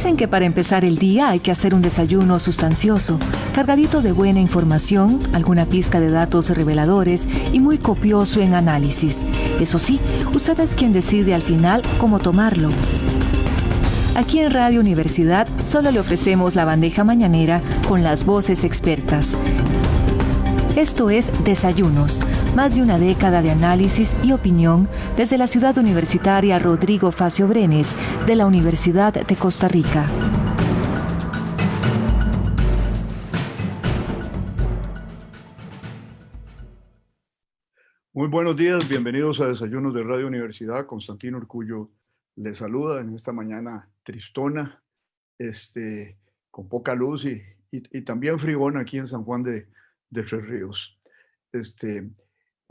Dicen que para empezar el día hay que hacer un desayuno sustancioso, cargadito de buena información, alguna pizca de datos reveladores y muy copioso en análisis. Eso sí, usted es quien decide al final cómo tomarlo. Aquí en Radio Universidad solo le ofrecemos la bandeja mañanera con las voces expertas. Esto es Desayunos, más de una década de análisis y opinión desde la ciudad universitaria Rodrigo Facio Brenes de la Universidad de Costa Rica. Muy buenos días, bienvenidos a Desayunos de Radio Universidad. Constantino Orcullo les saluda en esta mañana tristona, este, con poca luz y, y, también frigón aquí en San Juan de, de Tres Ríos. Este,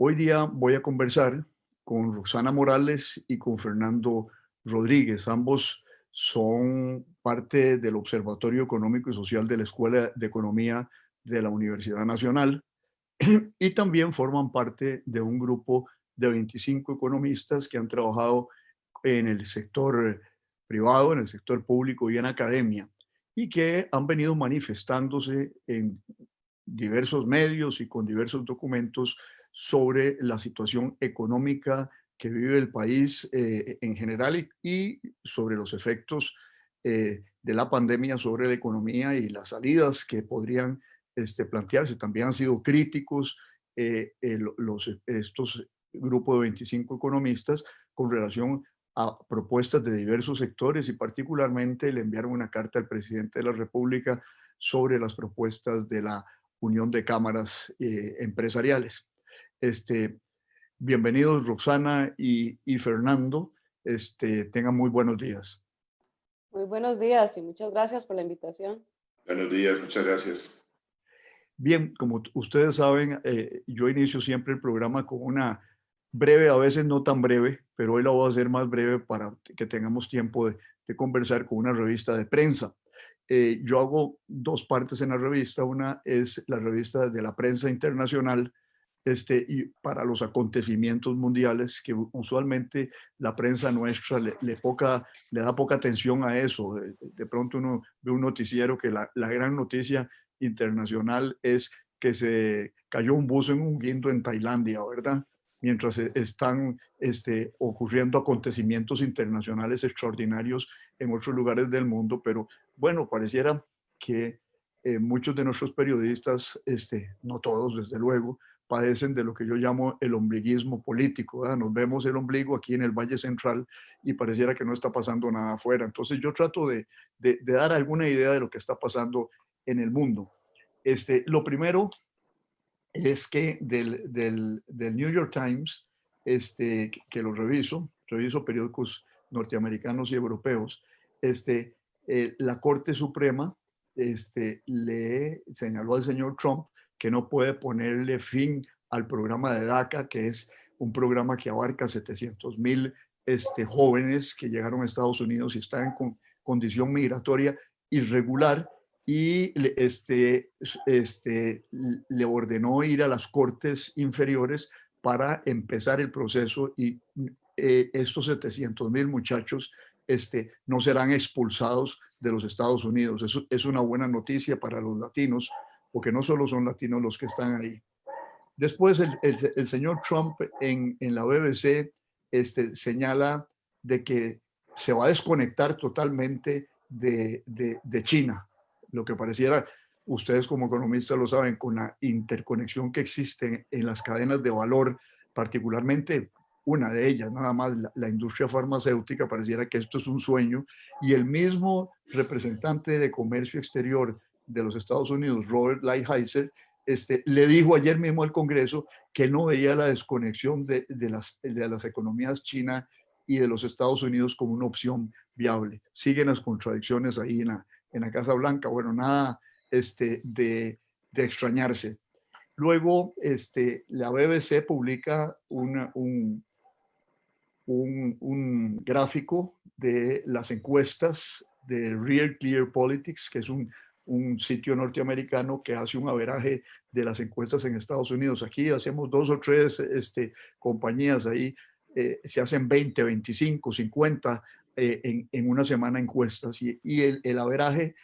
Hoy día voy a conversar con Roxana Morales y con Fernando Rodríguez. Ambos son parte del Observatorio Económico y Social de la Escuela de Economía de la Universidad Nacional y también forman parte de un grupo de 25 economistas que han trabajado en el sector privado, en el sector público y en academia y que han venido manifestándose en diversos medios y con diversos documentos sobre la situación económica que vive el país eh, en general y, sobre los efectos eh, de la pandemia sobre la economía y las salidas que podrían este, plantearse. También han sido críticos eh, estos grupos de 25 economistas con relación a propuestas de diversos sectores y particularmente le enviaron una carta al presidente de la República sobre las propuestas de la Unión de Cámaras Empresariales. Este, bienvenidos Roxana y, Fernando. Este, tengan muy buenos días. Muy buenos días y muchas gracias por la invitación. Buenos días, muchas gracias. Bien, como ustedes saben, eh, yo inicio siempre el programa con una breve, a veces no tan breve, pero hoy la voy a hacer más breve para que tengamos tiempo de, conversar con una revista de prensa. Eh, yo hago dos partes en la revista. Una es la revista de la prensa internacional, este, y para los acontecimientos mundiales, que usualmente la prensa nuestra le, poca, le da poca atención a eso. De, pronto uno ve un noticiero que la, la, gran noticia internacional es que se cayó un buzo en un guindo en Tailandia, ¿verdad? Mientras e, están este, ocurriendo acontecimientos internacionales extraordinarios en otros lugares del mundo, pero bueno, pareciera que eh, muchos de nuestros periodistas, este, no todos desde luego, padecen de lo que yo llamo el ombliguismo político. Nos vemos el ombligo aquí en el Valle Central y pareciera que no está pasando nada afuera. Entonces yo trato de, de, dar alguna idea de lo que está pasando en el mundo. Este, lo primero es que del, del, del New York Times, este, que lo reviso, reviso periódicos norteamericanos y europeos, este, eh, la Corte Suprema este, le señaló al señor Trump que no puede ponerle fin al programa de DACA, que es un programa que abarca 700 mil este, jóvenes que llegaron a Estados Unidos y están en condición migratoria irregular y este, este, le ordenó ir a las cortes inferiores para empezar el proceso y eh, estos 700 mil muchachos este, no serán expulsados de los Estados Unidos. Eso es una buena noticia para los latinos porque no solo son latinos los que están ahí. Después el, señor Trump en, la BBC este, señala de que se va a desconectar totalmente de, China, lo que pareciera, ustedes como economistas lo saben, con la interconexión que existe en las cadenas de valor, particularmente una de ellas, nada más la, industria farmacéutica, pareciera que esto es un sueño, y el mismo representante de comercio exterior de los Estados Unidos, Robert Lighthizer, este, le dijo ayer mismo al Congreso que no veía la desconexión de, las, de las economías China y de los Estados Unidos como una opción viable. Siguen las contradicciones ahí en la, en la Casa Blanca. Bueno, nada este, de, de extrañarse. Luego, este, la BBC publica un, un, un, gráfico de las encuestas de Real Clear Politics, que es un un sitio norteamericano que hace un averaje de las encuestas en Estados Unidos. Aquí hacemos dos o tres este, compañías ahí, eh, se hacen 20, 25, 50 en, en, una semana encuestas y, y el, el averaje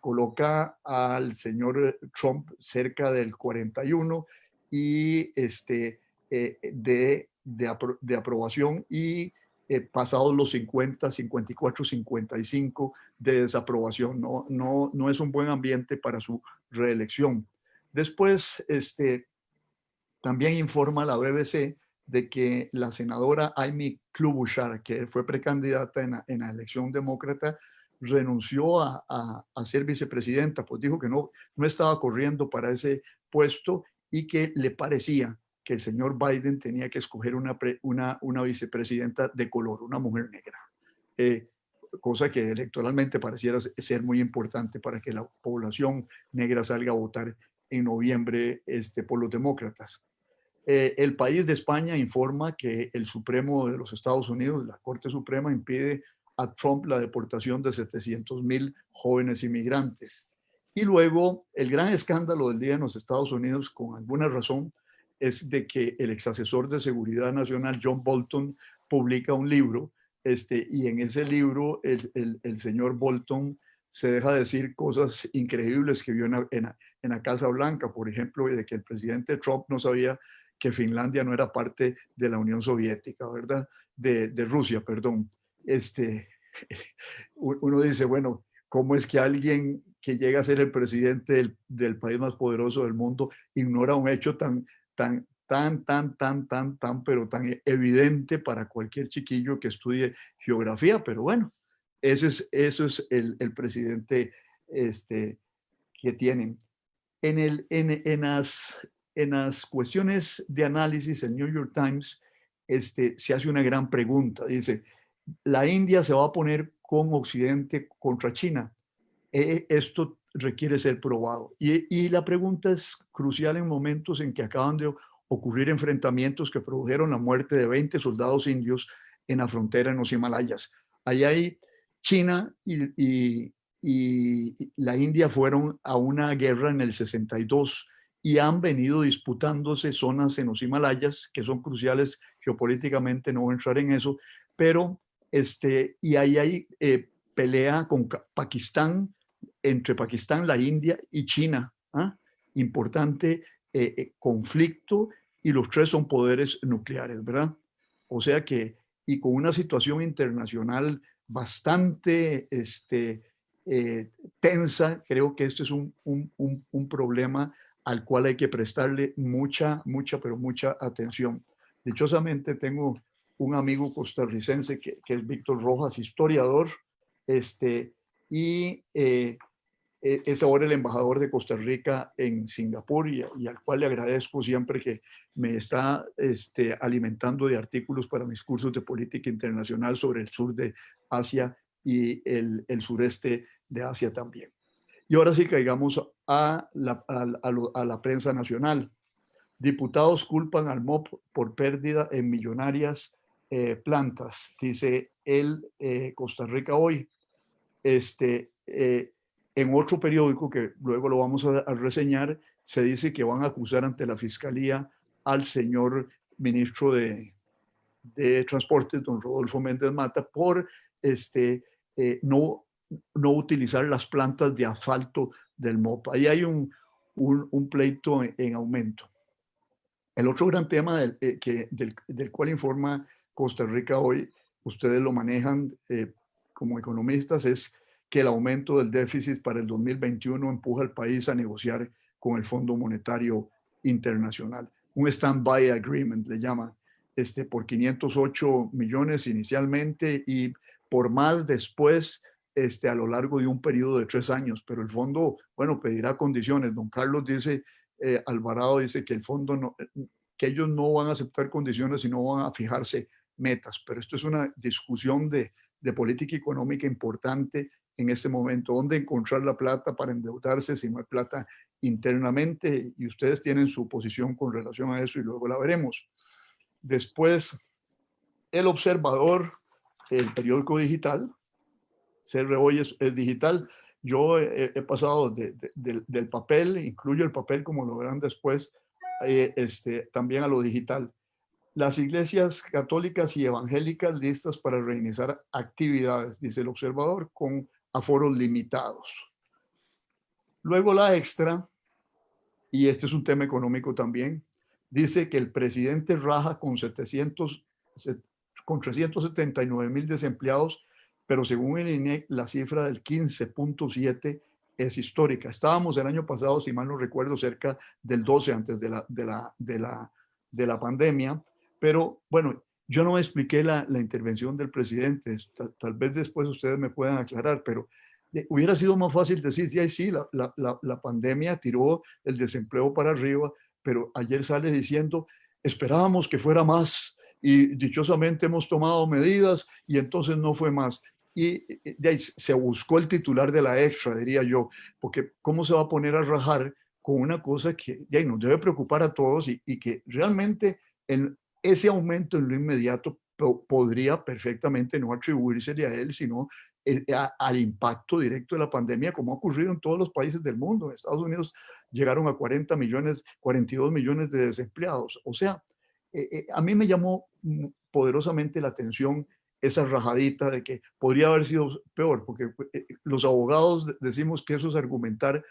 coloca al señor Trump cerca del 41 y este, de, de, de aprobación y eh, pasados los 50, 54, 55 de desaprobación. No, no, no es un buen ambiente para su reelección. Después, este, también informa la BBC de que la senadora Amy Klobuchar, que fue precandidata en la, elección demócrata, renunció a, a, a, ser vicepresidenta, pues dijo que no, no estaba corriendo para ese puesto y que le parecía que el señor Biden tenía que escoger una, una, vicepresidenta de color, una mujer negra, eh, cosa que electoralmente pareciera ser muy importante para que la población negra salga a votar en noviembre este, por los demócratas. Eh, el país de España informa que el Supremo de los Estados Unidos, la Corte Suprema, impide a Trump la deportación de 700 mil jóvenes inmigrantes. Y luego el gran escándalo del día en los Estados Unidos, con alguna razón, es de que el ex asesor de seguridad nacional, John Bolton, publica un libro este, y en ese libro el, el, señor Bolton se deja decir cosas increíbles que vio en, en, en, la Casa Blanca, por ejemplo, de que el presidente Trump no sabía que Finlandia no era parte de la Unión Soviética, ¿verdad? De, de Rusia, perdón. Este, uno dice, bueno, ¿cómo es que alguien que llega a ser el presidente del, del, país más poderoso del mundo ignora un hecho tan, tan, tan, tan, tan, tan, tan, pero tan evidente para cualquier chiquillo que estudie geografía, pero bueno, ese es, eso es el, el presidente este, que tienen. En, el, en, en, las, en las cuestiones de análisis, el New York Times este, se hace una gran pregunta. Dice, la India se va a poner con Occidente contra China. E, esto requiere ser probado. Y, y, la pregunta es crucial en momentos en que acaban de ocurrir enfrentamientos que produjeron la muerte de 20 soldados indios en la frontera en los Himalayas. Ahí hay China y, y, la India fueron a una guerra en el 62 y han venido disputándose zonas en los Himalayas que son cruciales geopolíticamente, no voy a entrar en eso, pero este, y ahí hay eh, pelea con Pakistán, entre Pakistán, la India y China. ¿ah? Importante eh, eh, conflicto y los tres son poderes nucleares, ¿verdad? O sea que, y con una situación internacional bastante este, eh, tensa, creo que este es un, un, un, un, problema al cual hay que prestarle mucha, mucha, pero mucha atención. Dichosamente tengo un amigo costarricense que, que es Víctor Rojas, historiador, este, y eh, es ahora el embajador de Costa Rica en Singapur y, al cual le agradezco siempre que me está este, alimentando de artículos para mis cursos de política internacional sobre el sur de Asia y el, el sureste de Asia también. Y ahora sí caigamos a la, a, la prensa nacional. Diputados culpan al MOP por pérdida en millonarias eh, plantas, dice el eh, Costa Rica hoy. Este, eh, en otro periódico, que luego lo vamos a, a, reseñar, se dice que van a acusar ante la Fiscalía al señor ministro de, de Transporte, don Rodolfo Méndez Mata, por este, eh, no, no utilizar las plantas de asfalto del MOP. Ahí hay un, un, un pleito en, en, aumento. El otro gran tema del, eh, que, del, del, cual informa Costa Rica hoy, ustedes lo manejan eh, como economistas, es que el aumento del déficit para el 2021 empuja al país a negociar con el Fondo Monetario Internacional. Un stand-by agreement le llama, este, por 508 millones inicialmente y por más después este, a lo largo de un periodo de tres años. Pero el fondo, bueno, pedirá condiciones. Don Carlos dice, eh, Alvarado dice que el fondo no, que ellos no van a aceptar condiciones y no van a fijarse metas. Pero esto es una discusión de, de política económica importante en este momento, dónde encontrar la plata para endeudarse si no hay plata internamente y ustedes tienen su posición con relación a eso y luego la veremos. Después, el observador, el periódico digital, CR hoy es, es, digital. Yo he, he pasado de, de, de, del papel, incluyo el papel como lo verán después, eh, este, también a lo digital. las iglesias católicas y evangélicas listas para reiniciar actividades, dice el observador, con aforos limitados. Luego la extra, y este es un tema económico también, dice que el presidente raja con 700, con 379 mil desempleados, pero según el INEC, la cifra del 15.7 es histórica. Estábamos el año pasado, si mal no recuerdo, cerca del 12 antes de la, de la, de la, de la pandemia, pero bueno, yo no expliqué la, la intervención del presidente, tal, vez después ustedes me puedan aclarar, pero hubiera sido más fácil decir, sí, sí, la, la, la pandemia tiró el desempleo para arriba, pero ayer sale diciendo, esperábamos que fuera más y dichosamente hemos tomado medidas y entonces no fue más. Y de ahí se buscó el titular de la extra, diría yo, porque cómo se va a poner a rajar con una cosa que de ahí nos debe preocupar a todos y, y que realmente en ese aumento en lo inmediato podría perfectamente no atribuírsele a él, sino eh, al impacto directo de la pandemia, como ha ocurrido en todos los países del mundo. En Estados Unidos llegaron a 40 millones, 42 millones de desempleados. O sea, eh, eh, a mí me llamó poderosamente la atención esa rajadita de que podría haber sido peor, porque los abogados decimos que eso es argumentar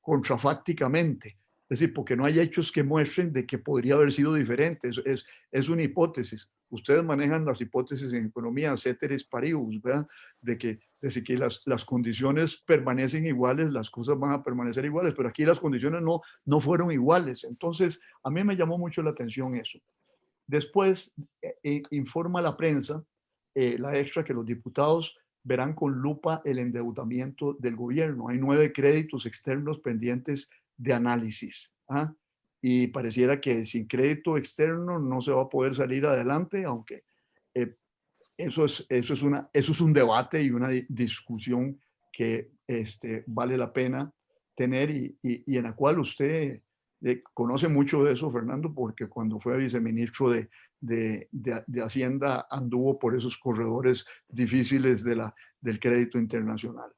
contrafácticamente. Es decir, porque no hay hechos que muestren de que podría haber sido diferente. Es, es, es una hipótesis. Ustedes manejan las hipótesis en economía, ceteris paribus, ¿verdad? De que, de que las, las condiciones permanecen iguales, las cosas van a permanecer iguales, pero aquí las condiciones no, no fueron iguales. Entonces, a mí me llamó mucho la atención eso. Después, eh, eh informa la prensa, eh, la extra, que los diputados verán con lupa el endeudamiento del gobierno. Hay nueve créditos externos pendientes de análisis. ¿ah? Y pareciera que sin crédito externo no se va a poder salir adelante, aunque eh, eso, es, eso, es una, eso es un debate y una discusión que este, vale la pena tener y, y, en la cual usted eh, conoce mucho de eso, Fernando, porque cuando fue viceministro de, de, de, de, Hacienda anduvo por esos corredores difíciles de la, del crédito internacional.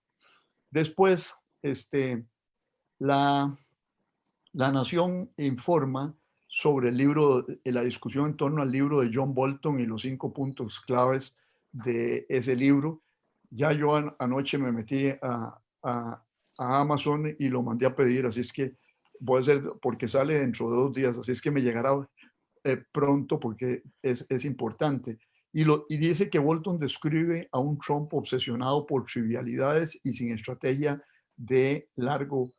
Después, este, la, la Nación informa sobre el libro, la discusión en torno al libro de John Bolton y los cinco puntos claves de ese libro. Ya yo anoche me metí a, Amazon y lo mandé a pedir, así es que voy a hacer, porque sale dentro de dos días, así es que me llegará eh, pronto porque es, es importante. Y, lo, y dice que Bolton describe a un Trump obsesionado por trivialidades y sin estrategia de largo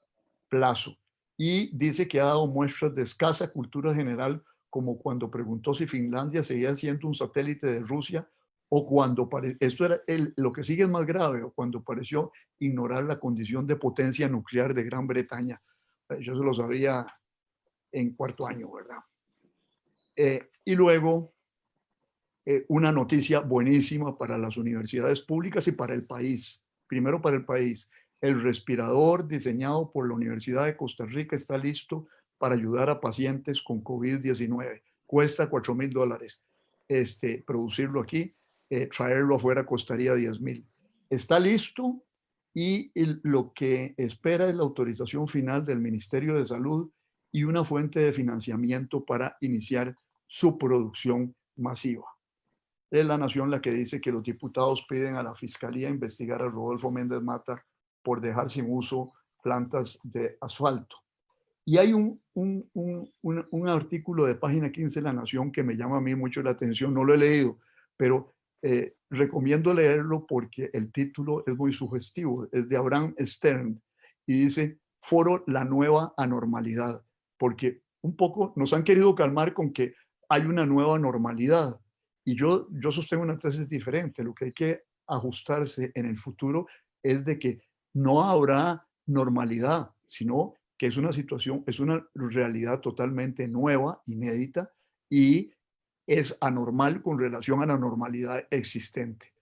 plazo y dice que ha dado muestras de escasa cultura general, como cuando preguntó si Finlandia seguía siendo un satélite de Rusia, o cuando, esto era lo que sigue es más grave, o cuando pareció ignorar la condición de potencia nuclear de Gran Bretaña. Eh, yo se lo sabía en cuarto año, ¿verdad? Eh, y luego, eh, una noticia buenísima para las universidades públicas y para el país. Primero para el país. El respirador diseñado por la Universidad de Costa Rica está listo para ayudar a pacientes con COVID-19. Cuesta 4 mil dólares este, producirlo aquí, eh, traerlo afuera costaría 10 mil. Está listo y lo que espera es la autorización final del Ministerio de Salud y una fuente de financiamiento para iniciar su producción masiva. Es la nación la que dice que los diputados piden a la Fiscalía investigar a Rodolfo Méndez Mata por dejar sin uso plantas de asfalto. Y hay un, un, un, un, artículo de página 15 de La Nación que me llama a mí mucho la atención, no lo he leído, pero eh, recomiendo leerlo porque el título es muy sugestivo, es de Abraham Stern y dice, foro la nueva anormalidad, porque un poco nos han querido calmar con que hay una nueva normalidad. Y yo, yo sostengo una tesis diferente, lo que hay que ajustarse en el futuro es de que no habrá normalidad, sino que es una situación, es una realidad totalmente nueva, inédita y es anormal con relación a la normalidad existente.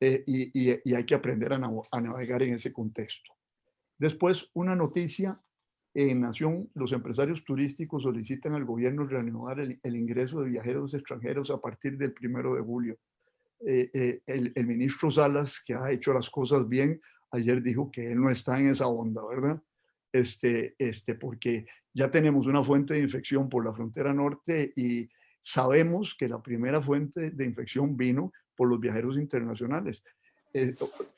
Eh, y, hay que aprender a, navegar en ese contexto. Después, una noticia en Nación, los empresarios turísticos solicitan al gobierno reanudar el, el ingreso de viajeros extranjeros a partir del primero de julio. Eh, eh, el, el ministro Salas, que ha hecho las cosas bien, ayer dijo que él no está en esa onda, ¿verdad? Este, este, porque ya tenemos una fuente de infección por la frontera norte y, sabemos que la primera fuente de infección vino por los viajeros internacionales. Eh,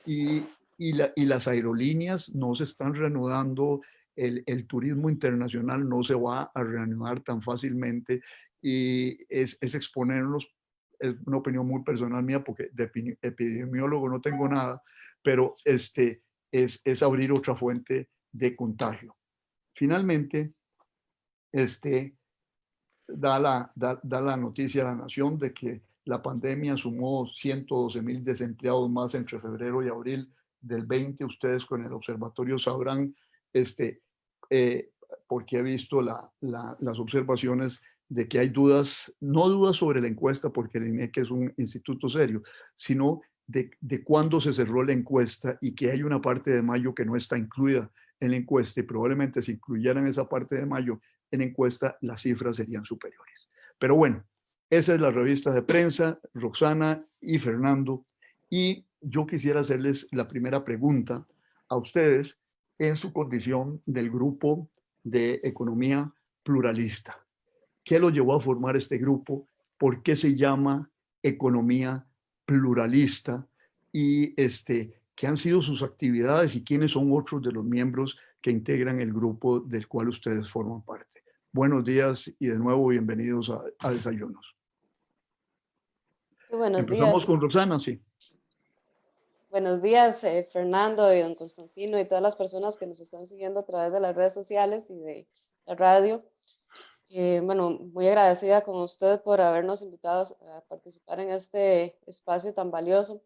y, y, las aerolíneas no se están reanudando, el, el, turismo internacional no se va a reanudar tan fácilmente y es, es exponernos, es una opinión muy personal mía porque de epidemiólogo no tengo nada, pero este, es, abrir otra fuente de contagio. Finalmente, este, da, la, da, da la noticia a la nación de que la pandemia sumó 112 mil desempleados más entre febrero y abril del 20. Ustedes con el observatorio sabrán, este, eh, porque he visto la, las observaciones de que hay dudas, no dudas sobre la encuesta, porque el INEC es un instituto serio, sino de, de cuándo se cerró la encuesta y que hay una parte de mayo que no está incluida en la encuesta y probablemente si incluyeran esa parte de mayo en encuesta, las cifras serían superiores. Pero bueno, esa es la revista de prensa, Roxana y Fernando, y yo quisiera hacerles la primera pregunta a ustedes en su condición del grupo de economía pluralista. ¿Qué lo llevó a formar este grupo? ¿Por qué se llama economía pluralista? Y este, qué han sido sus actividades y quiénes son otros de los miembros que integran el grupo del cual ustedes forman parte. Buenos días y de nuevo bienvenidos a, Desayunos. buenos Empezamos con Roxana, sí. Buenos días, eh, Fernando y don Constantino y todas las personas que nos están siguiendo a través de las redes sociales y de la radio. Eh, bueno, muy agradecida con usted por habernos invitado a participar en este espacio tan valioso.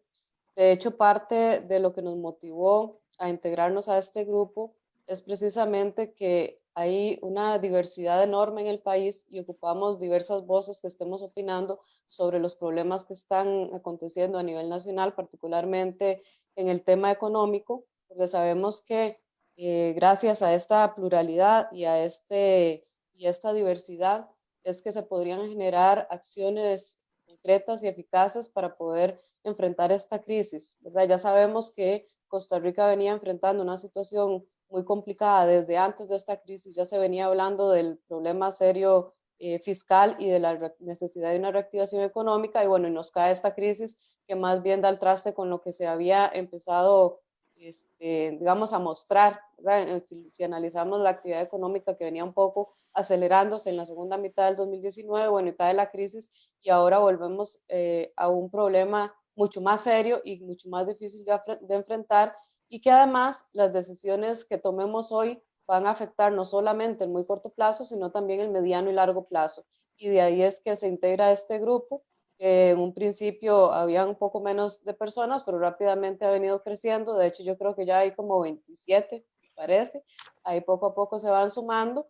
De hecho, parte de lo que nos motivó a integrarnos a este grupo es precisamente que hay una diversidad enorme en el país y ocupamos diversas voces que estemos opinando sobre los problemas que están aconteciendo a nivel nacional, particularmente en el tema económico, porque sabemos que eh, gracias a esta pluralidad y a, este, y esta diversidad es que se podrían generar acciones concretas y eficaces para poder enfrentar esta crisis. ¿verdad? Ya sabemos que Costa Rica venía enfrentando una situación muy complicada desde antes de esta crisis. Ya se venía hablando del problema serio eh, fiscal y de la necesidad de una reactivación económica y bueno, y nos cae esta crisis que más bien da el traste con lo que se había empezado, este, digamos, a mostrar. Si, si, analizamos la actividad económica que venía un poco acelerándose en la segunda mitad del 2019, bueno, y cae la crisis y ahora volvemos eh, a un problema mucho más serio y mucho más difícil de, de enfrentar y que además las decisiones que tomemos hoy van a afectar no solamente el muy corto plazo, sino también el mediano y largo plazo. Y de ahí es que se integra este grupo, que en un principio había un poco menos de personas, pero rápidamente ha venido creciendo. De hecho, yo creo que ya hay como 27, parece. Ahí poco a poco se van sumando.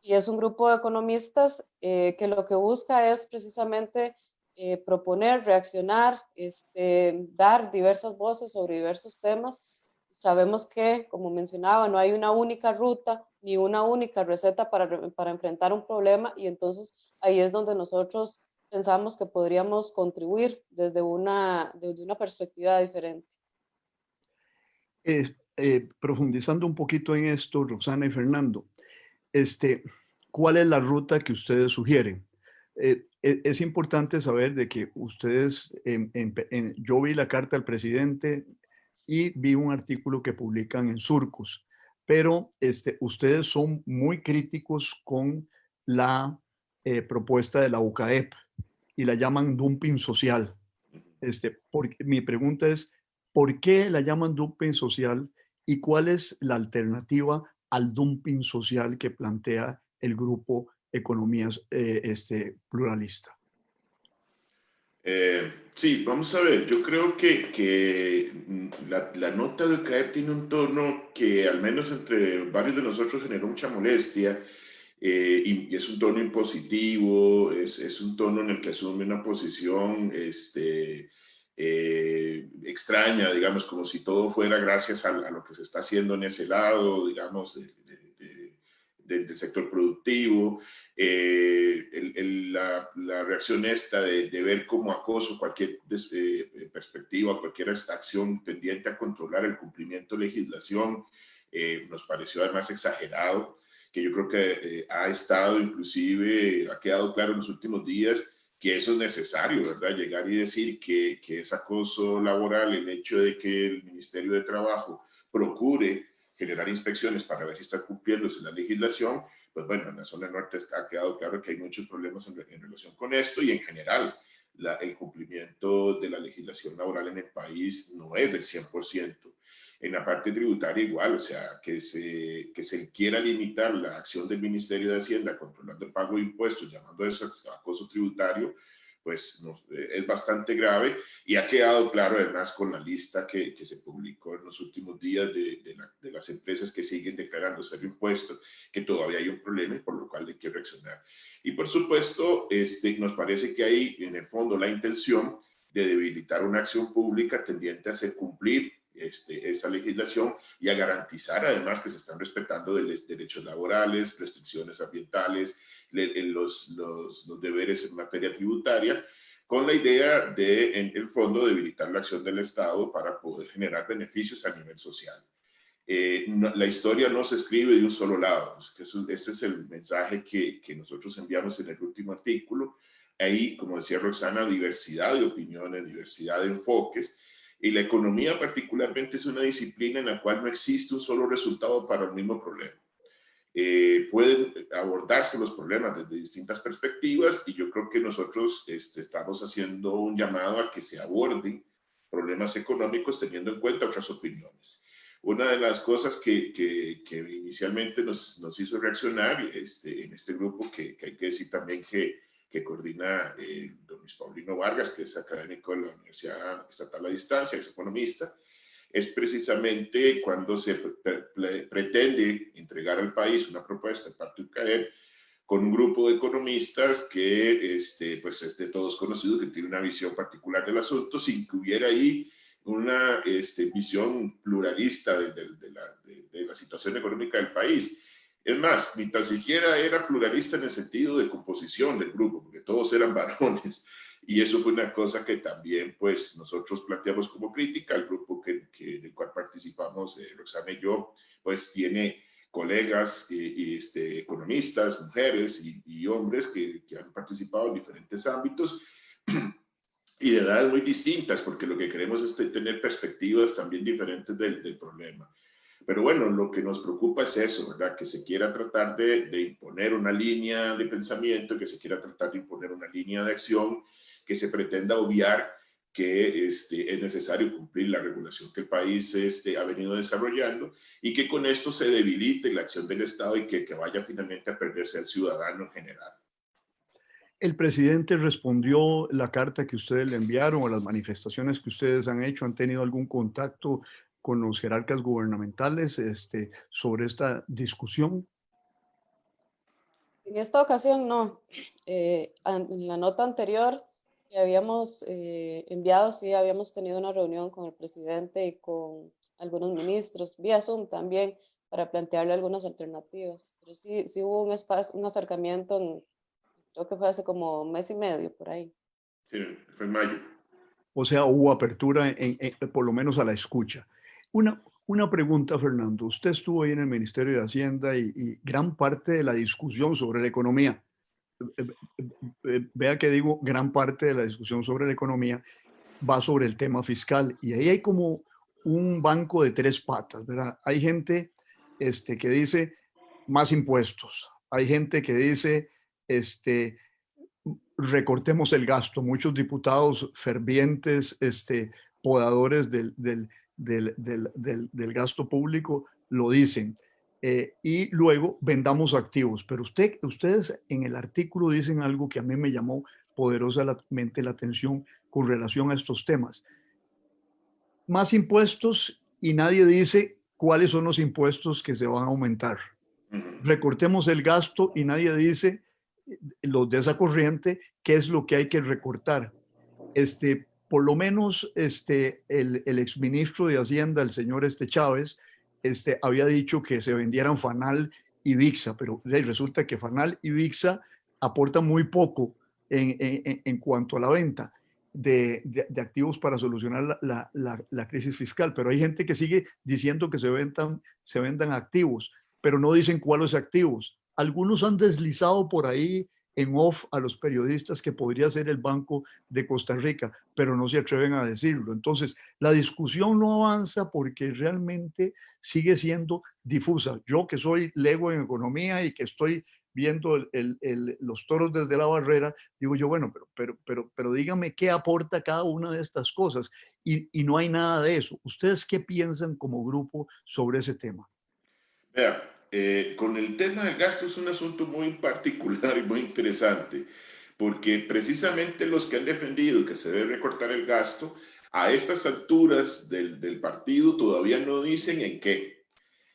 Y es un grupo de economistas eh, que lo que busca es precisamente eh, proponer, reaccionar, este, dar diversas voces sobre diversos temas sabemos que, como mencionaba, no hay una única ruta ni una única receta para, para enfrentar un problema y entonces ahí es donde nosotros pensamos que podríamos contribuir desde una, desde una perspectiva diferente. Eh, profundizando un poquito en esto, Roxana y Fernando, este, ¿cuál es la ruta que ustedes sugieren? Eh, e, es importante saber de que ustedes, yo vi la carta al presidente, y vi un artículo que publican en Surcos, pero este, ustedes son muy críticos con la eh, propuesta de la UCAEP y la llaman dumping social. Este, mi pregunta es, ¿por qué la llaman dumping social y cuál es la alternativa al dumping social que plantea el grupo Economías eh, este, Pluralista? Eh, sí, vamos a ver, yo creo que, que la, la, nota de CAEP tiene un tono que al menos entre varios de nosotros generó mucha molestia eh, y, es un tono impositivo, es, es, un tono en el que asume una posición este, eh, extraña, digamos, como si todo fuera gracias a, lo que se está haciendo en ese lado, digamos, de, del sector productivo, eh, la, reacción esta de, ver como acoso cualquier eh, perspectiva, cualquier acción tendiente a controlar el cumplimiento de legislación, eh, nos pareció además exagerado, que yo creo que ha estado inclusive, ha quedado claro en los últimos días que eso es necesario, ¿verdad? Llegar y decir que, que es acoso laboral el hecho de que el Ministerio de Trabajo procure generar inspecciones para ver si está cumpliéndose la legislación, pues bueno, en la zona norte ha quedado claro que hay muchos problemas en, relación con esto y en general la, el cumplimiento de la legislación laboral en el país no es del 100%. En la parte tributaria igual, o sea, que se, que se quiera limitar la acción del Ministerio de Hacienda controlando el pago de impuestos, llamando eso acoso tributario, pues eh, es bastante grave y ha quedado claro además con la lista que, que se publicó en los últimos días de, de, las empresas que siguen declarando ser impuestos, que todavía hay un problema y por lo cual hay que reaccionar. Y por supuesto, este, nos parece que hay en el fondo la intención de debilitar una acción pública tendiente a hacer cumplir este, esa legislación y a garantizar además que se están respetando de, derechos laborales, restricciones ambientales, los, los, los, deberes en materia tributaria, con la idea de, en el fondo, debilitar la acción del Estado para poder generar beneficios a nivel social. Eh, la historia no se escribe de un solo lado. ese es el mensaje que, que, nosotros enviamos en el último artículo. Ahí, como decía Roxana, diversidad de opiniones, diversidad de enfoques. Y la economía particularmente es una disciplina en la cual no existe un solo resultado para el mismo problema. Eh, pueden abordarse los problemas desde distintas perspectivas y yo creo que nosotros este, estamos haciendo un llamado a que se aborden problemas económicos teniendo en cuenta otras opiniones. Una de las cosas que, que, inicialmente nos, nos, hizo reaccionar este, en este grupo, que, que, hay que decir también que, que coordina eh, don Luis Paulino Vargas, que es académico de la Universidad Estatal a Distancia, es economista, es precisamente cuando se pretende entregar al país una propuesta de parte de UCAEP con un grupo de economistas que este, pues es de todos conocido, que tiene una visión particular del asunto, sin que hubiera ahí una este, visión pluralista de, de, la, de, la, situación económica del país. Es más, ni tan siquiera era pluralista en el sentido de composición del grupo, porque todos eran varones. Y eso fue una cosa que también pues nosotros planteamos como crítica. El grupo que, que en el cual participamos, eh, Roxana y yo, pues tiene colegas y, este, economistas, mujeres y, hombres que, que, han participado en diferentes ámbitos y de edades muy distintas, porque lo que queremos es tener perspectivas también diferentes del, del, problema. Pero bueno, lo que nos preocupa es eso, ¿verdad? Que se quiera tratar de, de imponer una línea de pensamiento, que se quiera tratar de imponer una línea de acción que se pretenda obviar que este, es necesario cumplir la regulación que el país este, ha venido desarrollando y que con esto se debilite la acción del Estado y que, que vaya finalmente a perderse al ciudadano en general. El presidente respondió la carta que ustedes le enviaron o las manifestaciones que ustedes han hecho. ¿Han tenido algún contacto con los jerarcas gubernamentales este, sobre esta discusión? En esta ocasión no. Eh, en la nota anterior que habíamos eh, enviado, sí, habíamos tenido una reunión con el presidente y con algunos ministros, vía Zoom también, para plantearle algunas alternativas. Pero sí, sí hubo un, espacio, un acercamiento, en, creo que fue hace como un mes y medio, por ahí. Sí, fue en mayo. O sea, hubo apertura, en, por lo menos a la escucha. Una, una pregunta, Fernando. Usted estuvo ahí en el Ministerio de Hacienda y, gran parte de la discusión sobre la economía vea que digo, gran parte de la discusión sobre la economía va sobre el tema fiscal y ahí hay como un banco de tres patas, ¿verdad? Hay gente este, que dice más impuestos, hay gente que dice este, recortemos el gasto, muchos diputados fervientes, este, podadores del, del, del gasto público lo dicen. Eh, y luego vendamos activos. Pero usted, ustedes en el artículo dicen algo que a mí me llamó poderosamente la atención con relación a estos temas. Más impuestos y nadie dice cuáles son los impuestos que se van a aumentar. Recortemos el gasto y nadie dice eh, los de esa corriente qué es lo que hay que recortar. Este, por lo menos este, el, el exministro de Hacienda, el señor este Chávez, este, había dicho que se vendieran Fanal y VIXA, pero resulta que Fanal y VIXA aportan muy poco en, en, cuanto a la venta de, de, activos para solucionar la, la, la, crisis fiscal, pero hay gente que sigue diciendo que se vendan, se vendan activos. pero no dicen cuáles activos. Algunos han deslizado por ahí en off a los periodistas que podría ser el Banco de Costa Rica, pero no se atreven a decirlo. Entonces, la discusión no avanza porque realmente sigue siendo difusa. Yo que soy lego en economía y que estoy viendo los toros desde la barrera, digo yo, bueno, pero, pero, pero, pero dígame qué aporta cada una de estas cosas. Y, y no hay nada de eso. ¿Ustedes qué piensan como grupo sobre ese tema? Vea, eh, con el tema del gasto es un asunto muy particular y muy interesante, porque precisamente los que han defendido que se debe recortar el gasto, a estas alturas del, del partido todavía no dicen en qué.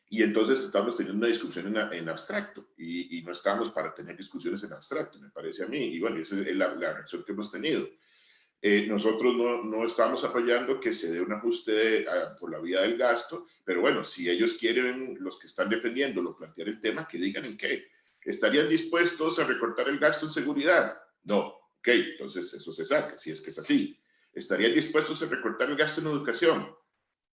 Y entonces estamos teniendo una discusión en, en abstracto y, y, no estamos para tener discusiones en abstracto, me parece a mí. Y bueno, esa es la, la reacción que hemos tenido. Eh, nosotros no, no, estamos apoyando que se dé un ajuste por la vía del gasto, pero bueno, si ellos quieren, los que están defendiéndolo, plantear el tema, que digan en qué. ¿Estarían dispuestos a recortar el gasto en seguridad? No. Ok, entonces eso se saca, si es que es así. ¿Estarían dispuestos a recortar el gasto en educación?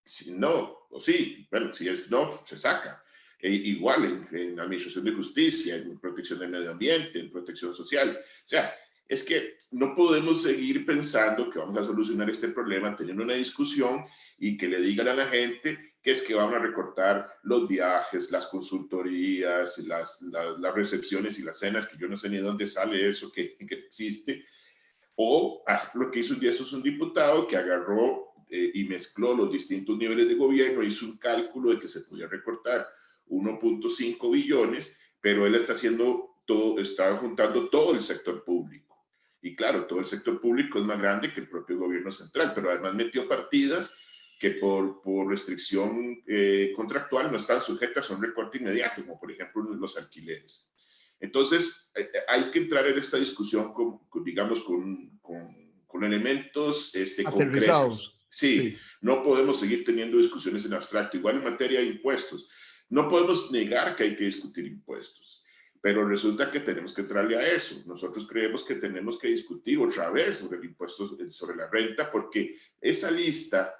Si no, o sí, bueno, si es no, se saca. E igual en, en administración de justicia, en protección del medio ambiente, en protección social. O sea, es que no podemos seguir pensando que vamos a solucionar este problema teniendo una discusión y que le digan a la gente que es que van a recortar los viajes, las consultorías, las, las, recepciones y las cenas, que yo no sé ni dónde sale eso que, que existe. O lo que hizo un día es un diputado que agarró eh, y mezcló los distintos niveles de gobierno, hizo un cálculo de que se podía recortar 1.5 billones, pero él está haciendo todo, está juntando todo el sector público y claro, todo el sector público es más grande que el propio gobierno central, pero además metió partidas que por, por restricción eh, contractual no están sujetas a un recorte inmediato, como por ejemplo los alquileres. Entonces, eh, hay que entrar en esta discusión, con, digamos, con, con, con elementos este, concretos. Sí, sí, no podemos seguir teniendo discusiones en abstracto. Igual en materia de impuestos. No podemos negar que hay que discutir impuestos. Pero resulta que tenemos que entrarle a eso. Nosotros creemos que tenemos que discutir otra vez sobre el impuesto sobre la renta, porque esa lista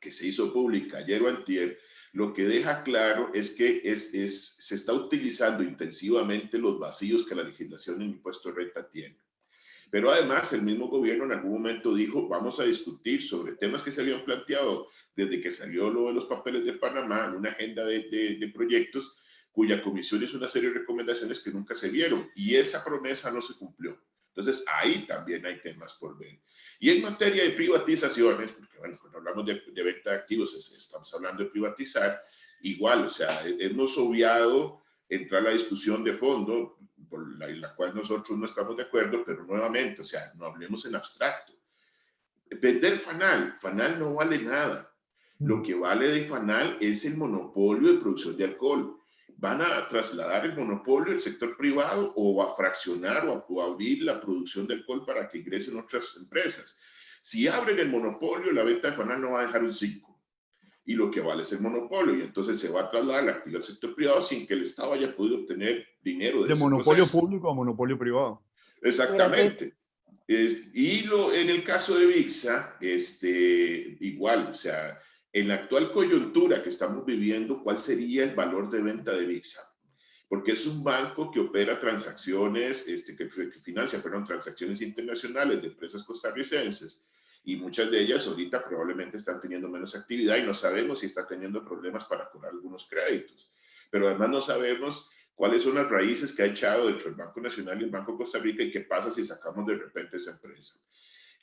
que se hizo pública ayer o antier, lo que deja claro es que es, se está utilizando intensivamente los vacíos que la legislación en impuesto de renta tiene. Pero además el mismo gobierno en algún momento dijo, vamos a discutir sobre temas que se habían planteado desde que salió lo de los papeles de Panamá en una agenda de proyectos cuya comisión hizo una serie de recomendaciones que nunca se vieron y esa promesa no se cumplió. Entonces, ahí también hay temas por ver. Y en materia de privatizaciones, porque bueno, cuando hablamos de, de venta de activos, estamos hablando de privatizar, igual, o sea, hemos obviado entrar a la discusión de fondo, por la, en la cual nosotros no estamos de acuerdo, pero nuevamente, o sea, no hablemos en abstracto. Vender Fanal, Fanal no vale nada. Lo que vale de Fanal es el monopolio de producción de alcohol van a trasladar el monopolio al sector privado o a fraccionar o a, abrir la producción del alcohol para que ingresen otras empresas. Si abren el monopolio, la venta de Fanal no va a dejar un 5. Y lo que vale es el monopolio. Y entonces se va a trasladar la actividad al sector privado sin que el Estado haya podido obtener dinero. De, de monopolio público a monopolio privado. Exactamente. Es, y lo, en el caso de VIXA, este, igual, o sea, en la actual coyuntura que estamos viviendo, ¿cuál sería el valor de venta de VIXA? Porque es un banco que opera transacciones, este, que, que financia, perdón, transacciones internacionales de empresas costarricenses y muchas de ellas ahorita probablemente están teniendo menos actividad y no sabemos si está teniendo problemas para cobrar algunos créditos. Pero además no sabemos cuáles son las raíces que ha echado dentro del Banco Nacional y el Banco Costa Rica y qué pasa si sacamos de repente esa empresa.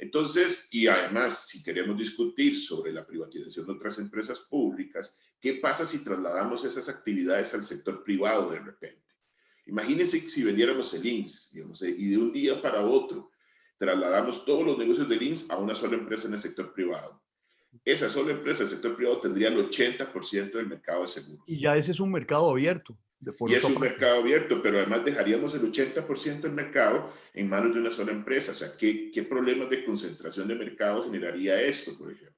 Entonces, y además, si queremos discutir sobre la privatización de otras empresas públicas, ¿qué pasa si trasladamos esas actividades al sector privado de repente? Imagínense si vendiéramos el INS, digamos, y de un día para otro trasladamos todos los negocios del INS a una sola empresa en el sector privado. Esa sola empresa del sector privado tendría el 80% del mercado de seguros. Y ya ese es un mercado abierto y es un mercado abierto, pero además dejaríamos el 80% del mercado en manos de una sola empresa. O sea, ¿qué, ¿qué problemas de concentración de mercado generaría esto, por ejemplo?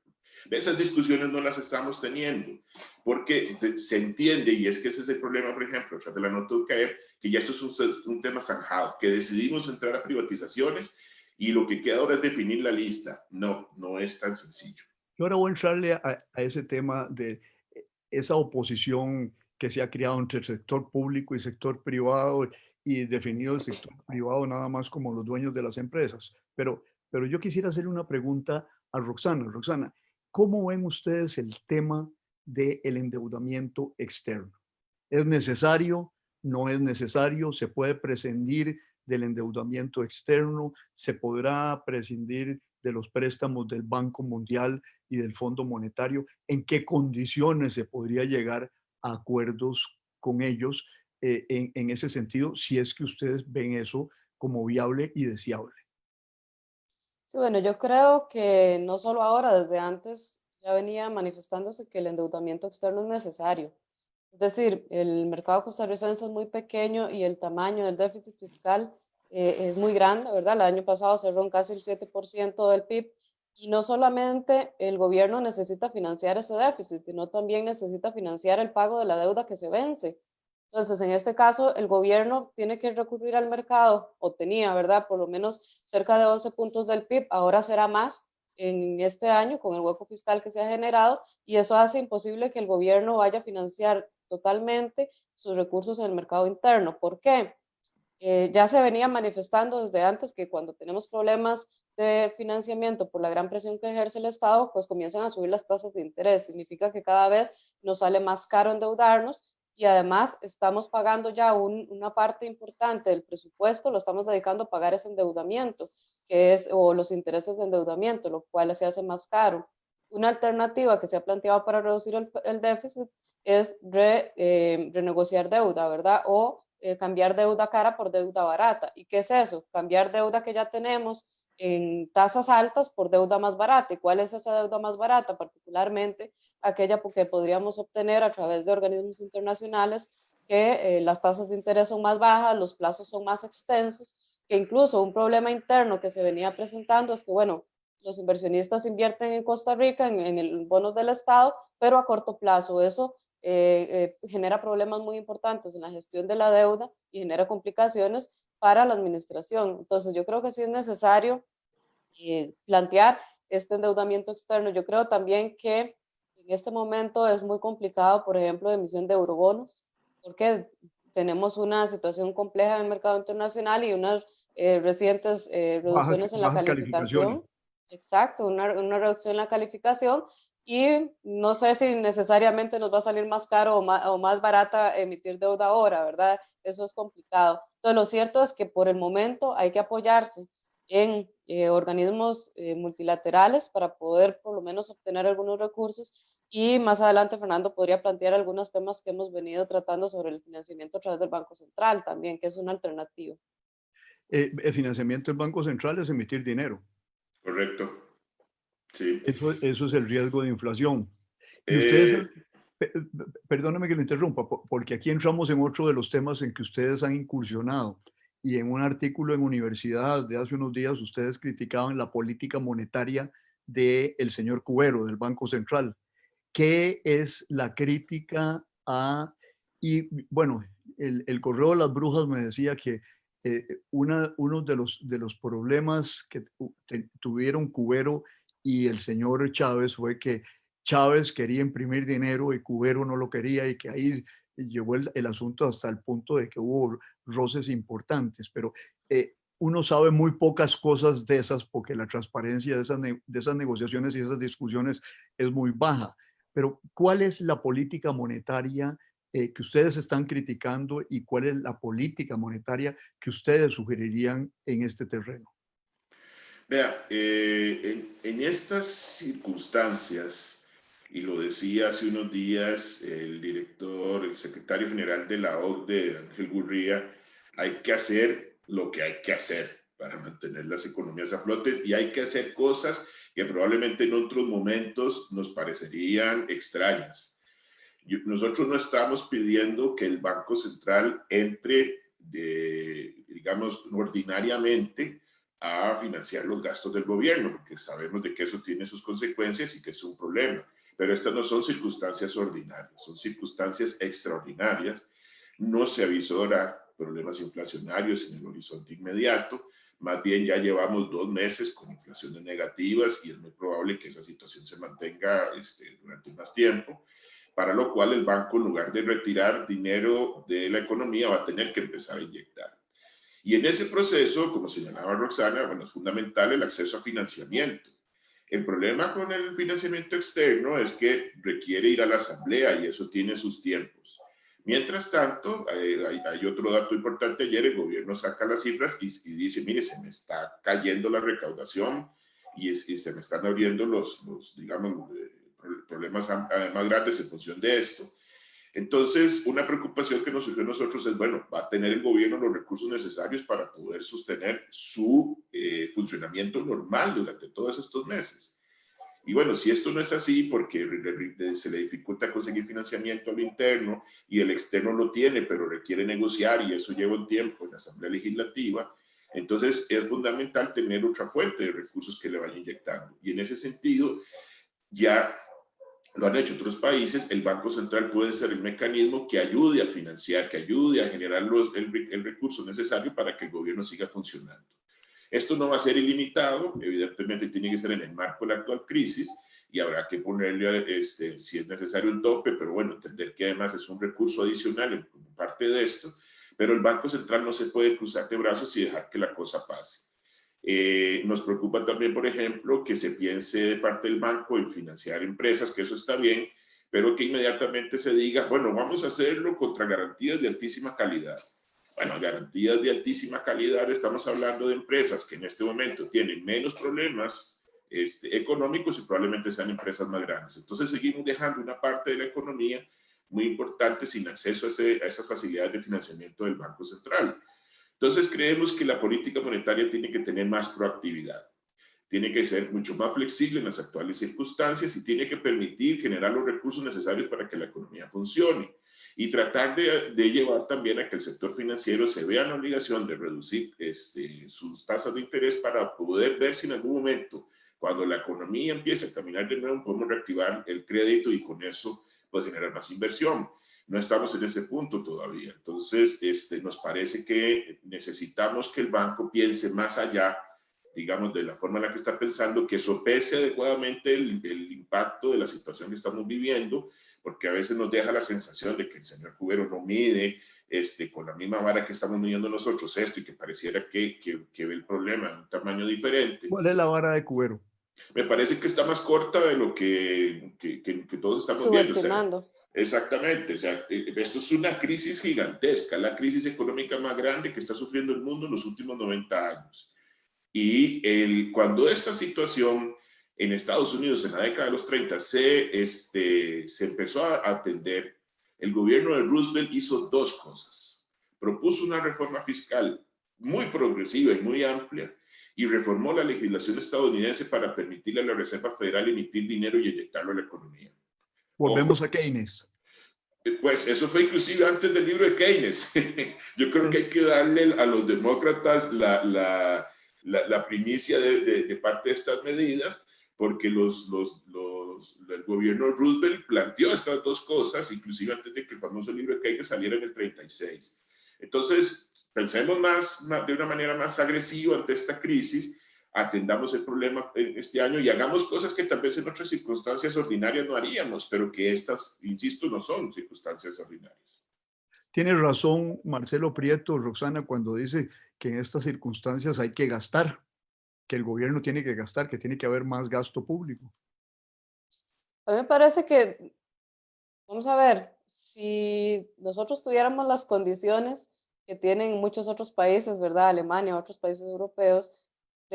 Esas discusiones no las estamos teniendo, porque se entiende, y es que ese es el problema, por ejemplo, tras de la nota de caer, que ya esto es un, un tema zanjado, que decidimos entrar a privatizaciones y lo que queda ahora es definir la lista. No, no es tan sencillo. Yo ahora voy a entrarle a, a ese tema de esa oposición que se ha creado entre el sector público y sector privado y definido el sector privado nada más como los dueños de las empresas. Pero, pero yo quisiera hacerle una pregunta a Roxana. Roxana, ¿cómo ven ustedes el tema del endeudamiento externo? ¿Es necesario? ¿No es necesario? ¿Se puede prescindir del endeudamiento externo? ¿Se podrá prescindir de los préstamos del Banco Mundial y del Fondo Monetario? ¿En qué condiciones se podría llegar acuerdos con ellos eh, en, ese sentido, si es que ustedes ven eso como viable y deseable? Sí, bueno, yo creo que no solo ahora, desde antes ya venía manifestándose que el endeudamiento externo es necesario. Es decir, el mercado costarricense es muy pequeño y el tamaño del déficit fiscal eh, es muy grande, ¿verdad? El año pasado cerró en casi el 7% del PIB y no solamente el gobierno necesita financiar ese déficit, sino también necesita financiar el pago de la deuda que se vence. Entonces, en este caso, el gobierno tiene que recurrir al mercado, o tenía, ¿verdad? Por lo menos cerca de 11 puntos del PIB, ahora será más en este año con el hueco fiscal que se ha generado, y eso hace imposible que el gobierno vaya a financiar totalmente sus recursos en el mercado interno. ¿Por qué? Eh, ya se venía manifestando desde antes que cuando tenemos problemas de financiamiento por la gran presión que ejerce el Estado, pues comienzan a subir las tasas de interés. Significa que cada vez nos sale más caro endeudarnos y además estamos pagando ya una parte importante del presupuesto, lo estamos dedicando a pagar ese endeudamiento, que es, o los intereses de endeudamiento, lo cual se hace más caro. Una alternativa que se ha planteado para reducir el, déficit es eh, renegociar deuda, ¿verdad? O eh, cambiar deuda cara por deuda barata. ¿Y qué es eso? Cambiar deuda que ya tenemos en tasas altas por deuda más barata. ¿Y cuál es esa deuda más barata? Particularmente aquella que podríamos obtener a través de organismos internacionales que eh, las tasas de interés son más bajas, los plazos son más extensos, que incluso un problema interno que se venía presentando es que, bueno, los inversionistas invierten en Costa Rica, en, en el bonos del Estado, pero a corto plazo. Eso eh, eh, genera problemas muy importantes en la gestión de la deuda y genera complicaciones para la administración. Entonces, yo creo que sí es necesario eh, plantear este endeudamiento externo. Yo creo también que en este momento es muy complicado, por ejemplo, la emisión de eurobonos, porque tenemos una situación compleja en el mercado internacional y unas recientes reducciones en la calificación. Exacto, una, una reducción en la calificación y no sé si necesariamente nos va a salir más caro o más, barata emitir deuda ahora, ¿verdad? Eso es complicado. Entonces, lo cierto es que por el momento hay que apoyarse en eh, organismos eh, multilaterales para poder por lo menos obtener algunos recursos y más adelante Fernando podría plantear algunos temas que hemos venido tratando sobre el financiamiento a través del Banco Central también, que es una alternativa. Eh, el financiamiento del Banco Central es emitir dinero. Correcto. Eso, eso es el riesgo de inflación. Y ustedes, eh, perdóname que lo interrumpa, porque aquí entramos en otro de los temas en que ustedes han incursionado. Y en un artículo en Universidad de hace unos días, ustedes criticaban la política monetaria del el señor Cubero, del Banco Central. ¿Qué es la crítica a... Y bueno, el, correo de las brujas me decía que eh, uno de los, de los problemas que tuvieron Cubero y el señor Chávez fue que Chávez quería imprimir dinero y Cubero no lo quería y que ahí llevó el, asunto hasta el punto de que hubo roces importantes, pero eh, uno sabe muy pocas cosas de esas porque la transparencia de esas, de esas negociaciones y esas discusiones es muy baja. Pero ¿cuál es la política monetaria eh, que ustedes están criticando y cuál es la política monetaria que ustedes sugerirían en este terreno? Vea, eh, en, estas circunstancias, y lo decía hace unos días el director, el secretario general de la OCDE, Ángel Gurría, hay que hacer lo que hay que hacer para mantener las economías a flote y hay que hacer cosas que probablemente en otros momentos nos parecerían extrañas. nosotros no estamos pidiendo que el Banco Central entre, digamos, ordinariamente a financiar los gastos del gobierno, porque sabemos de que eso tiene sus consecuencias y que es un problema. Pero estas no son circunstancias ordinarias, son circunstancias extraordinarias. No se avisora problemas inflacionarios en el horizonte inmediato, más bien ya llevamos dos meses con inflaciones negativas y es muy probable que esa situación se mantenga este, durante más tiempo. para lo cual el banco en lugar de retirar dinero de la economía va a tener que empezar a inyectar. Y en ese proceso, como señalaba Roxana, bueno, es fundamental el acceso a financiamiento. El problema con el financiamiento externo es que requiere ir a la asamblea y eso tiene sus tiempos. Mientras tanto, hay, otro dato importante. Ayer el gobierno saca las cifras y, dice, mire, se me está cayendo la recaudación y, se me están abriendo los, los digamos, eh, problemas más grandes en función de esto. Entonces, una preocupación que nos surgió a nosotros es, bueno, va a tener el gobierno los recursos necesarios para poder sostener su eh, funcionamiento normal durante todos estos meses. Y bueno, si esto no es así, porque se le dificulta conseguir financiamiento al interno y el externo lo tiene, pero requiere negociar y eso lleva un tiempo en la Asamblea Legislativa, entonces es fundamental tener otra fuente de recursos que le vayan inyectando. Y en ese sentido, ya lo han hecho otros países, el Banco Central puede ser el mecanismo que ayude a financiar, que ayude a generar los, el, el recurso necesario para que el gobierno siga funcionando. Esto no va a ser ilimitado, evidentemente tiene que ser en el marco de la actual crisis y habrá que ponerle, este, si es necesario, un tope, pero bueno, entender que además es un recurso adicional en parte de esto, pero el Banco Central no se puede cruzar de brazos y dejar que la cosa pase. Eh, nos preocupa también, por ejemplo, que se piense de parte del banco en financiar empresas, que eso está bien, pero que inmediatamente se diga, bueno, vamos a hacerlo contra garantías de altísima calidad. Bueno, garantías de altísima calidad, estamos hablando de empresas que en este momento tienen menos problemas este, económicos y probablemente sean empresas más grandes. Entonces seguimos dejando una parte de la economía muy importante sin acceso a, a esas facilidades de financiamiento del Banco Central. Entonces creemos que la política monetaria tiene que tener más proactividad, tiene que ser mucho más flexible en las actuales circunstancias y tiene que permitir generar los recursos necesarios para que la economía funcione y tratar de, llevar también a que el sector financiero se vea en la obligación de reducir este, sus tasas de interés para poder ver si en algún momento, cuando la economía empiece a caminar de nuevo, podemos reactivar el crédito y con eso pues, generar más inversión. No estamos en ese punto todavía. Entonces, este, nos parece que necesitamos que el banco piense más allá digamos, de la forma en la que está pensando, que sopese adecuadamente el, el, impacto de la situación que estamos viviendo porque a veces nos deja la sensación de que el señor Cubero no mide este, con la misma vara que estamos midiendo nosotros esto y que pareciera que, que, ve el problema en un tamaño diferente. ¿Cuál es la vara de Cubero? Me parece que está más corta de lo que, que, que todos estamos viendo. Exactamente, o sea, eh, esto es una crisis gigantesca, la crisis económica más grande que está sufriendo el mundo en los últimos 90 años. Y el, cuando esta situación en Estados Unidos en la década de los 30 se, este, se empezó a atender, el gobierno de Roosevelt hizo dos cosas. Propuso una reforma fiscal muy progresiva y muy amplia y reformó la legislación estadounidense para permitirle a la Reserva Federal emitir dinero y inyectarlo a la economía. Volvemos a Keynes. Eh, pues eso fue inclusive antes del libro de Keynes. Yo creo que hay que darle a los demócratas la, la, la, primicia de, de, parte de estas medidas, porque los, los, los, el gobierno Roosevelt planteó estas dos cosas, inclusive antes de que el famoso libro de Keynes saliera en el 36. Entonces, pensemos más, de una manera más agresiva ante esta crisis, atendamos el problema en este año y hagamos cosas que tal vez en otras circunstancias ordinarias no haríamos, pero que estas, insisto, no son circunstancias ordinarias. Tiene razón Marcelo Prieto, Roxana, cuando dice que en estas circunstancias hay que gastar que el gobierno tiene que gastar, que tiene que haber más gasto público. A mí me parece que, vamos a ver, si nosotros tuviéramos las condiciones que tienen muchos otros países, ¿verdad? Alemania, otros países europeos,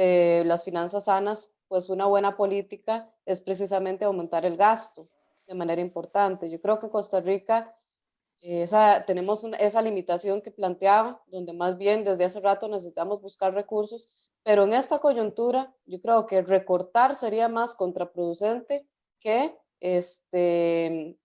de las finanzas sanas, pues una buena política es precisamente aumentar el gasto de manera importante. Yo creo que Costa Rica, esa, tenemos esa limitación que planteaba, donde más bien desde hace rato necesitamos buscar recursos pero en esta coyuntura, yo creo que recortar sería más contraproducente que, este,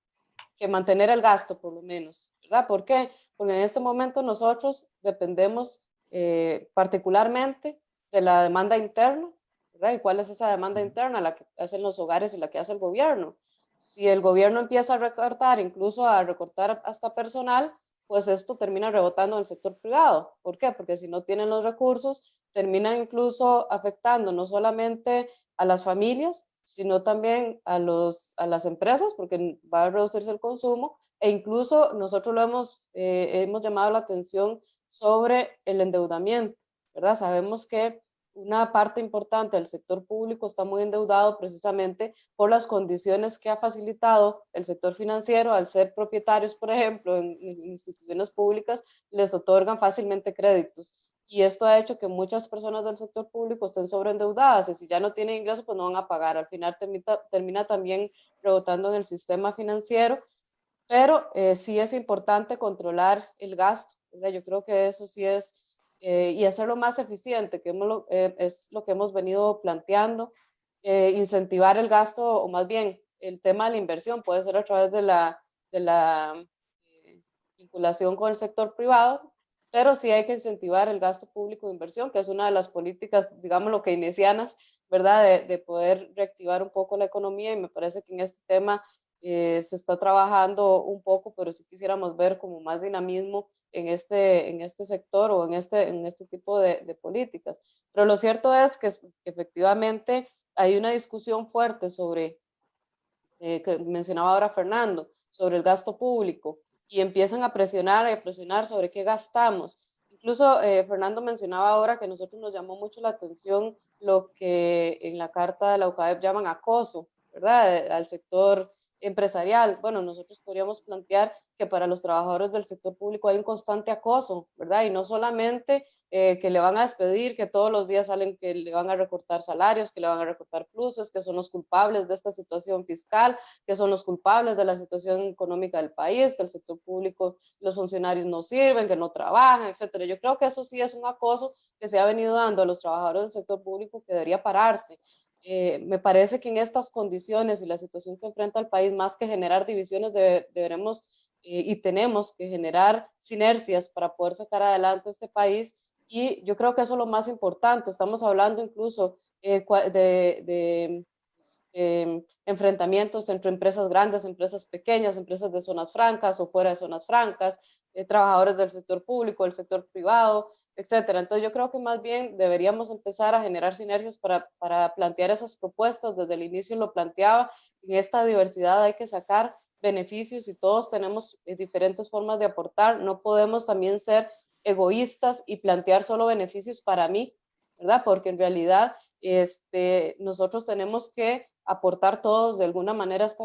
que mantener el gasto, por lo menos. ¿Por qué? Porque en este momento nosotros dependemos eh, particularmente de la demanda interna. ¿verdad? ¿Y cuál es esa demanda interna? La que hacen los hogares y la que hace el gobierno. Si el gobierno empieza a recortar, incluso a recortar hasta personal, pues esto termina rebotando en el sector privado. ¿Por qué? Porque si no tienen los recursos, termina incluso afectando no solamente a las familias, sino también a, los, a las empresas, porque va a reducirse el consumo, e incluso nosotros lo hemos, eh, hemos llamado la atención sobre el endeudamiento, ¿verdad? Sabemos que una parte importante del sector público está muy endeudado precisamente por las condiciones que ha facilitado el sector financiero al ser propietarios, por ejemplo, en instituciones públicas, les otorgan fácilmente créditos. Y esto ha hecho que muchas personas del sector público estén sobreendeudadas y si ya no tienen ingresos, pues no van a pagar. Al final termina, termina también rebotando en el sistema financiero, pero eh, sí es importante controlar el gasto. Yo creo que eso sí es eh, y hacerlo más eficiente, que eh, es lo que hemos venido planteando, eh, incentivar el gasto, o más bien el tema de la inversión, puede ser a través de la, de la vinculación con el sector privado, pero sí hay que incentivar el gasto público de inversión, que es una de las políticas, digamos, lo que inicianas, ¿verdad?, de poder reactivar un poco la economía y me parece que en este tema se está trabajando un poco, pero sí quisiéramos ver como más dinamismo en este, en este sector o en este, en este tipo de, políticas. Pero lo cierto es que, efectivamente hay una discusión fuerte sobre, eh, que mencionaba ahora Fernando, sobre el gasto público y empiezan a presionar, a presionar sobre qué gastamos. Incluso eh, Fernando mencionaba ahora que a nosotros nos llamó mucho la atención lo que en la carta de la UCAEP llaman acoso, ¿verdad? Al sector empresarial. Bueno, nosotros podríamos plantear que para los trabajadores del sector público hay un constante acoso, ¿verdad? Y no solamente eh, que le van a despedir, que todos los días salen que le van a recortar salarios, que le van a recortar pluses, que son los culpables de esta situación fiscal, que son los culpables de la situación económica del país, que el sector público, los funcionarios no sirven, que no trabajan, etcétera. Yo creo que eso sí es un acoso que se ha venido dando a los trabajadores del sector público que debería pararse. Eh, me parece que en estas condiciones y la situación que enfrenta el país, más que generar divisiones, deberemos eh, y tenemos que generar sinergias para poder sacar adelante este país. Y yo creo que eso es lo más importante. Estamos hablando incluso eh, de, este, enfrentamientos entre empresas grandes, empresas pequeñas, empresas de zonas francas o fuera de zonas francas, trabajadores del sector público, del sector privado, etcétera. Entonces yo creo que más bien deberíamos empezar a generar sinergias para, para plantear esas propuestas. Desde el inicio lo planteaba, en esta diversidad hay que sacar beneficios y todos tenemos eh, diferentes formas de aportar. No podemos también ser egoístas y plantear solo beneficios para mí, ¿verdad? Porque en realidad este, nosotros tenemos que aportar todos de alguna manera esta